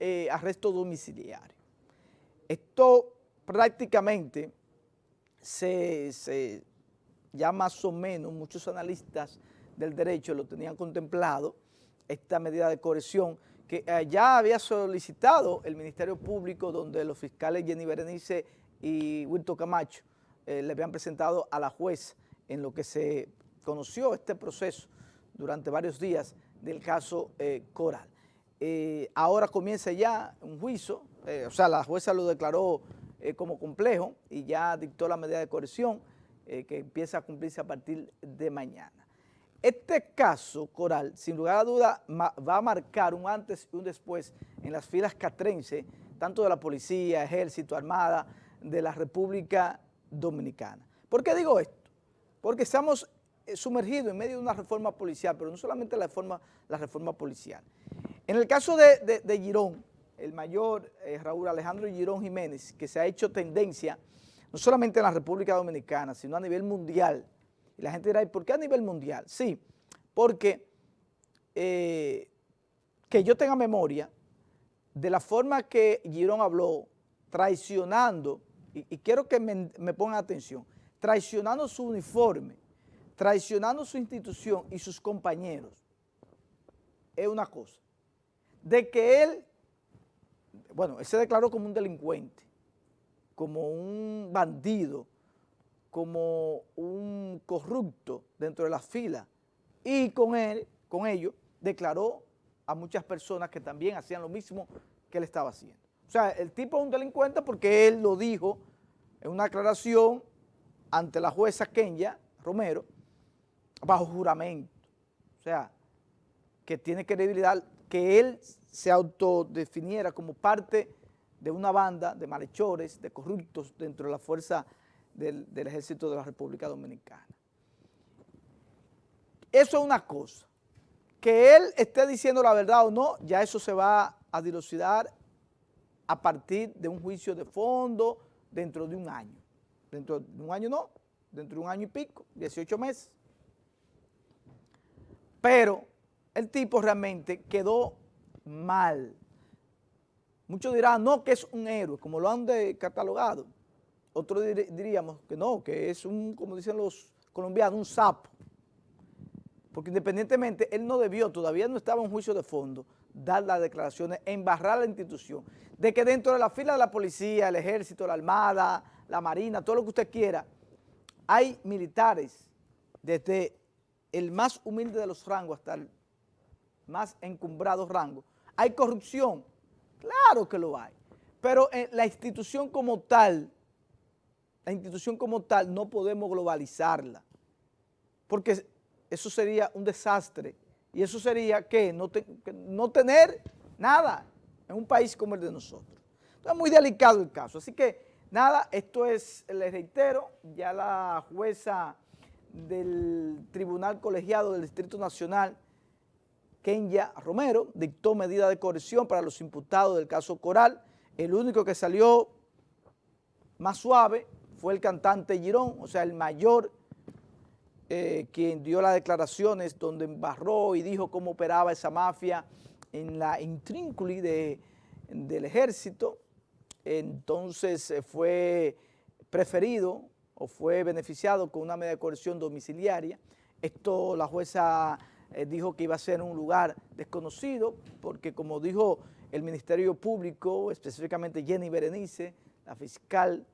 eh, arresto domiciliario. Esto prácticamente se, ya más o menos muchos analistas del derecho lo tenían contemplado, esta medida de corrección que eh, ya había solicitado el Ministerio Público donde los fiscales Jenny Berenice y Wilton Camacho eh, le habían presentado a la juez en lo que se conoció este proceso durante varios días del caso Coral. Ahora comienza ya un juicio, o sea, la jueza lo declaró como complejo y ya dictó la medida de corrección que empieza a cumplirse a partir de mañana. Este caso, Coral, sin lugar a duda, va a marcar un antes y un después en las filas catrense, tanto de la policía, ejército, armada, de la República Dominicana. ¿Por qué digo esto? Porque estamos eh, sumergidos en medio de una reforma policial, pero no solamente la reforma, la reforma policial. En el caso de, Girón, el mayor eh, Raúl Alejandro Girón Jiménez, que se ha hecho tendencia no solamente en la República Dominicana, sino a nivel mundial, y la gente dirá, ¿y por qué a nivel mundial? Sí, porque eh, que yo tenga memoria de la forma que Girón habló, traicionando, y, quiero que me pongan atención, traicionando su uniforme, traicionando su institución y sus compañeros, es una cosa. De que él, bueno, él se declaró como un delincuente, como un bandido, como un corrupto dentro de la fila y con él, con ello, declaró a muchas personas que también hacían lo mismo que él estaba haciendo. O sea, el tipo es un delincuente porque él lo dijo en una aclaración ante la jueza Kenya Romero bajo juramento. O sea, que tiene credibilidad que él se autodefiniera como parte de una banda de malhechores, de corruptos dentro de la fuerza del, ejército de la República Dominicana. Eso es una cosa. Que él esté diciendo la verdad o no, ya eso se va a dilucidar a partir de un juicio de fondo dentro de un año. Dentro de un año no, dentro de un año y pico, 18 meses. Pero el tipo realmente quedó mal. Muchos dirán, no, que es un héroe, como lo han catalogado. Otros diríamos que no, que es un, como dicen los colombianos, un sapo. Porque independientemente, él no debió, todavía no estaba en juicio de fondo, dar las declaraciones, embarrar la institución, de que dentro de la fila de la policía, el ejército, la armada, la marina, todo lo que usted quiera, hay militares desde el más humilde de los rangos hasta el más encumbrado rango. Hay corrupción, claro que lo hay, pero la institución como tal la institución como tal no podemos globalizarla, porque eso sería un desastre. Y eso sería que no, no tener nada en un país como el de nosotros. Entonces es muy delicado el caso, así que nada, esto es, les reitero, ya la jueza del Tribunal Colegiado del Distrito Nacional, Kenya Romero, dictó medida de corrección para los imputados del caso Coral, el único que salió más suave fue el cantante Girón, o sea, el mayor, eh, quien dio las declaraciones donde embarró y dijo cómo operaba esa mafia en la intrínculo del ejército, entonces eh, fue preferido o fue beneficiado con una medida de coerción domiciliaria. Esto la jueza eh, dijo que iba a ser un lugar desconocido porque como dijo el Ministerio Público, específicamente Jenny Berenice, la fiscal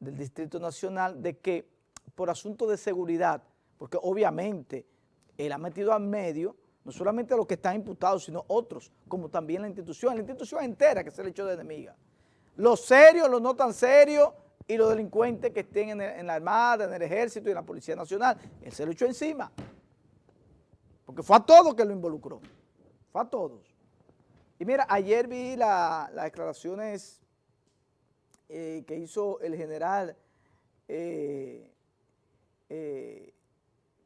del Distrito Nacional de que por asunto de seguridad, porque obviamente él ha metido al medio no solamente a los que están imputados, sino otros, como también la institución, la institución entera que se le echó de enemiga. Los serios, los no tan serios y los delincuentes que estén en, en la Armada, en el Ejército y en la Policía Nacional, él se lo echó encima. Porque fue a todos que lo involucró, fue a todos. Y mira, ayer vi las declaraciones eh, que hizo el general eh, eh,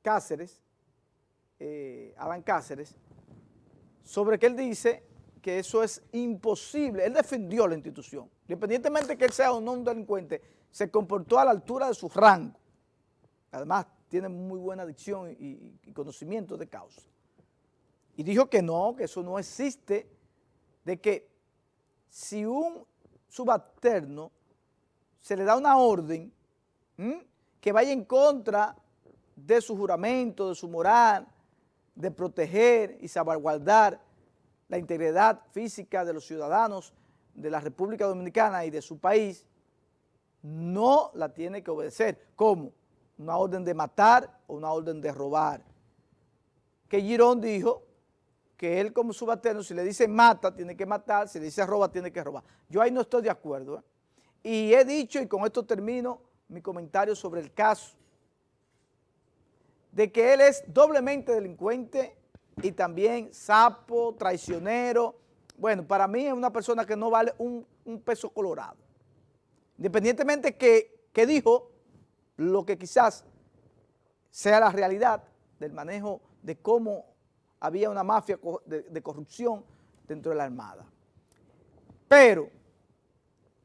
Cáceres, Adán Cáceres, sobre que él dice que eso es imposible. Él defendió la institución. Independientemente de que él sea o no un delincuente, se comportó a la altura de su rango. Además, tiene muy buena dicción y, y conocimiento de causa. Y dijo que no, que eso no existe, de que si un subalterno se le da una orden que vaya en contra de su juramento, de su moral, de proteger y salvaguardar la integridad física de los ciudadanos de la República Dominicana y de su país, no la tiene que obedecer. ¿Cómo? Una orden de matar o una orden de robar. Que Girón dijo que él como subalterno, si le dice mata, tiene que matar, si le dice roba, tiene que robar. Yo ahí no estoy de acuerdo. ¿eh? Y he dicho, y con esto termino mi comentario sobre el caso, de que él es doblemente delincuente y también sapo, traicionero. Bueno, para mí es una persona que no vale un, peso colorado. Independientemente que, que dijo lo que quizás sea la realidad del manejo de cómo había una mafia de, corrupción dentro de la Armada. Pero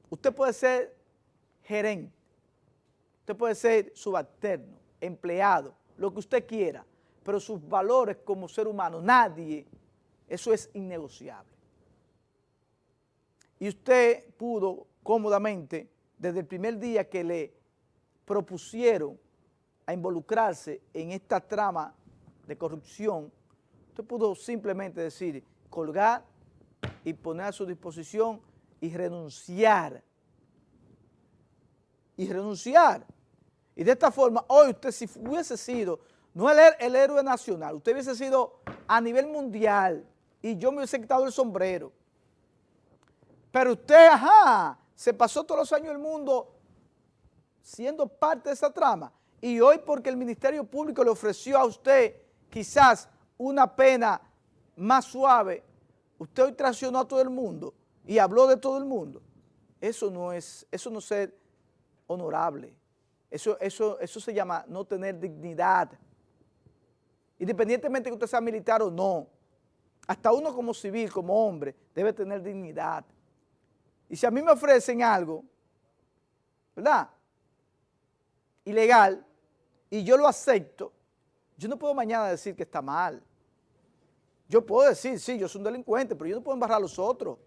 usted puede ser gerente, usted puede ser subalterno, empleado, lo que usted quiera, pero sus valores como ser humano, nadie, eso es innegociable. Y usted pudo cómodamente, desde el primer día que le propusieron a involucrarse en esta trama de corrupción, Usted pudo simplemente decir, colgar y poner a su disposición y renunciar. Y renunciar. Y de esta forma, hoy usted si hubiese sido, no el, el héroe nacional, usted hubiese sido a nivel mundial y yo me hubiese quitado el sombrero. Pero usted, ajá, se pasó todos los años del mundo siendo parte de esa trama. Y hoy porque el Ministerio Público le ofreció a usted quizás una pena más suave, usted hoy traicionó a todo el mundo y habló de todo el mundo. Eso no es, eso no es ser honorable. Eso, eso, eso se llama no tener dignidad. Independientemente de que usted sea militar o no, hasta uno como civil, como hombre, debe tener dignidad. Y si a mí me ofrecen algo, ¿verdad? Ilegal, y yo lo acepto, yo no puedo mañana decir que está mal. Yo puedo decir, sí, yo soy un delincuente, pero yo no puedo embarrar a los otros,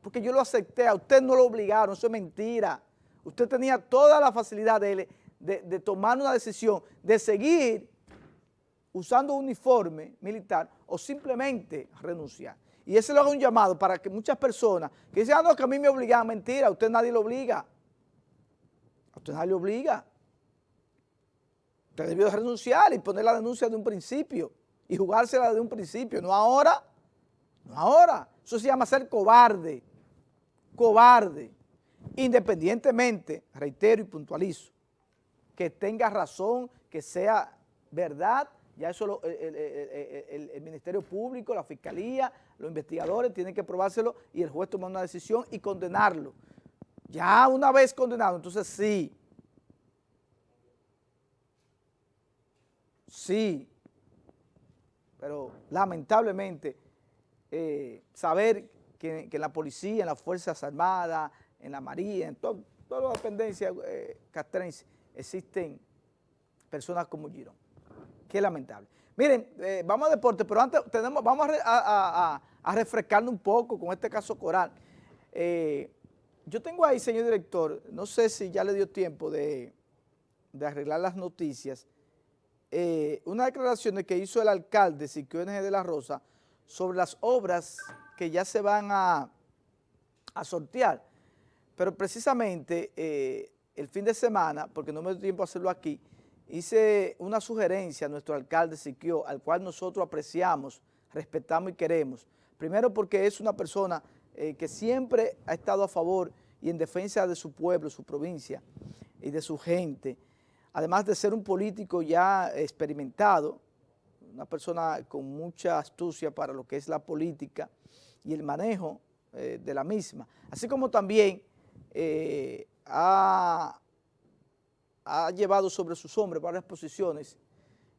porque yo lo acepté, a usted no lo obligaron, eso es mentira. Usted tenía toda la facilidad de, de, tomar una decisión, de seguir usando un uniforme militar o simplemente renunciar. Y ese lo hago un llamado para que muchas personas que dicen, ah, no, que a mí me obligan, mentira, a usted nadie lo obliga. A usted nadie lo obliga. Usted debió renunciar y poner la denuncia de un principio y jugársela de un principio, no ahora, no ahora. Eso se llama ser cobarde, cobarde. Independientemente, reitero y puntualizo, que tenga razón, que sea verdad, ya eso el, Ministerio Público, la Fiscalía, los investigadores tienen que probárselo y el juez toma una decisión y condenarlo. Ya una vez condenado, entonces sí, sí, pero lamentablemente eh, saber que, en la policía, en las Fuerzas Armadas, en la Marina, en todas las dependencias eh, existen personas como Girón. Qué lamentable. Miren, eh, vamos a deporte, pero antes tenemos, vamos a, refrescarnos un poco con este caso Coral. yo tengo ahí, señor director, no sé si ya le dio tiempo de arreglar las noticias, eh, unas declaraciones que hizo el alcalde Siquio N. de la Rosa sobre las obras que ya se van a, sortear. Pero precisamente eh, el fin de semana, porque no me dio tiempo a hacerlo aquí, hice una sugerencia a nuestro alcalde Siquio, al cual nosotros apreciamos, respetamos y queremos. Primero porque es una persona eh, que siempre ha estado a favor y en defensa de su pueblo, su provincia y de su gente además de ser un político ya experimentado, una persona con mucha astucia para lo que es la política y el manejo eh, de la misma, así como también eh, ha, llevado sobre sus hombres varias posiciones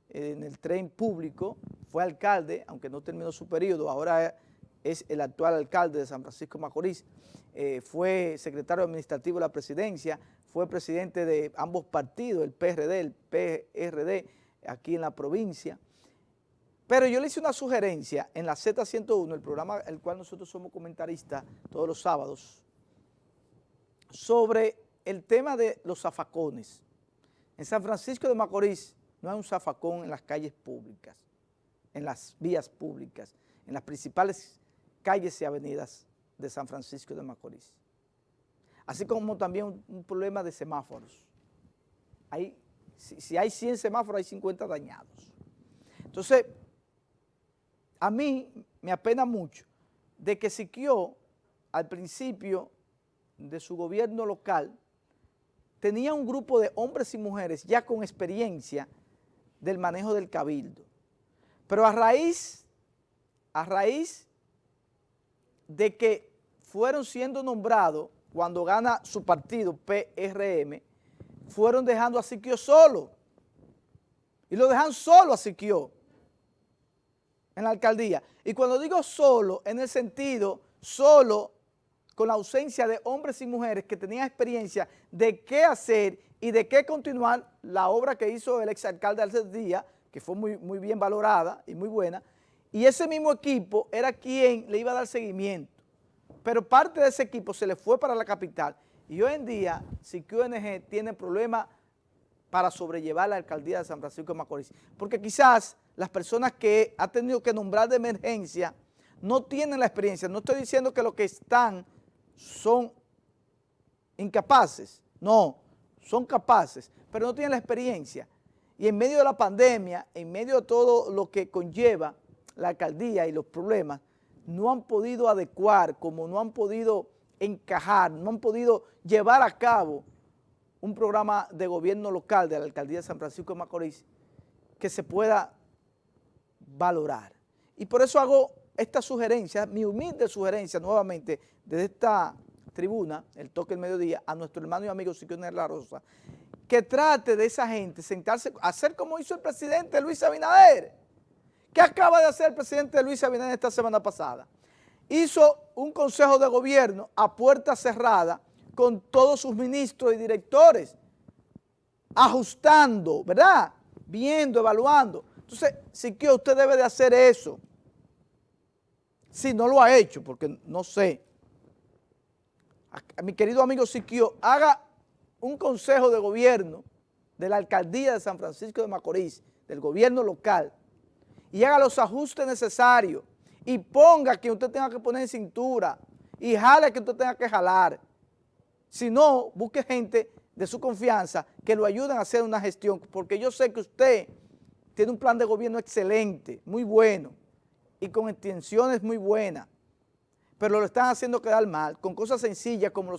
en el tren público, fue alcalde, aunque no terminó su periodo, ahora es el actual alcalde de San Francisco Macorís, eh, fue secretario administrativo de la presidencia, fue presidente de ambos partidos, el PRD, el PRD, aquí en la provincia, Pero yo le hice una sugerencia en la Z101, el programa el cual nosotros somos comentaristas todos los sábados, sobre el tema de los zafacones. En San Francisco de Macorís no hay un zafacón en las calles públicas, en las vías públicas, en las principales calles y avenidas de San Francisco de Macorís. Así como también un, problema de semáforos. Hay, si, hay 100 semáforos, hay 50 dañados. Entonces, a mí me apena mucho de que Siquio al principio de su gobierno local tenía un grupo de hombres y mujeres ya con experiencia del manejo del cabildo. Pero a raíz, a raíz de que fueron siendo nombrados cuando gana su partido PRM, fueron dejando a Siquio solo. Y lo dejan solo a Siquio en la alcaldía. Y cuando digo solo, en el sentido solo con la ausencia de hombres y mujeres que tenían experiencia de qué hacer y de qué continuar la obra que hizo el exalcalde hace día, que fue muy, muy bien valorada y muy buena, y ese mismo equipo era quien le iba a dar seguimiento. Pero parte de ese equipo se le fue para la capital y hoy en día, si QNG tiene problemas para sobrellevar la alcaldía de San Francisco de Macorís, porque quizás las personas que ha tenido que nombrar de emergencia no tienen la experiencia. No estoy diciendo que los que están son incapaces, no, son capaces, pero no tienen la experiencia. Y en medio de la pandemia, en medio de todo lo que conlleva la alcaldía y los problemas, no han podido adecuar, como no han podido encajar, no han podido llevar a cabo un programa de gobierno local de la alcaldía de San Francisco de Macorís que se pueda valorar. Y por eso hago esta sugerencia, mi humilde sugerencia nuevamente desde esta tribuna, el toque del mediodía, a nuestro hermano y amigo Siquio La Rosa, que trate de esa gente sentarse, hacer como hizo el presidente Luis Abinader. ¿Qué acaba de hacer el presidente Luis Abinader esta semana pasada? Hizo un consejo de gobierno a puerta cerrada con todos sus ministros y directores, ajustando, ¿verdad? Viendo, evaluando. Entonces, Siquio, usted debe de hacer eso. Si no lo ha hecho, porque no sé. A, mi querido amigo Siquio, haga un consejo de gobierno de la alcaldía de San Francisco de Macorís, del gobierno local, y haga los ajustes necesarios y ponga que usted tenga que poner en cintura y jale que usted tenga que jalar. Si no, busque gente de su confianza que lo ayuden a hacer una gestión, porque yo sé que usted tiene un plan de gobierno excelente, muy bueno, y con intenciones muy buenas, pero lo están haciendo quedar mal, con cosas sencillas como los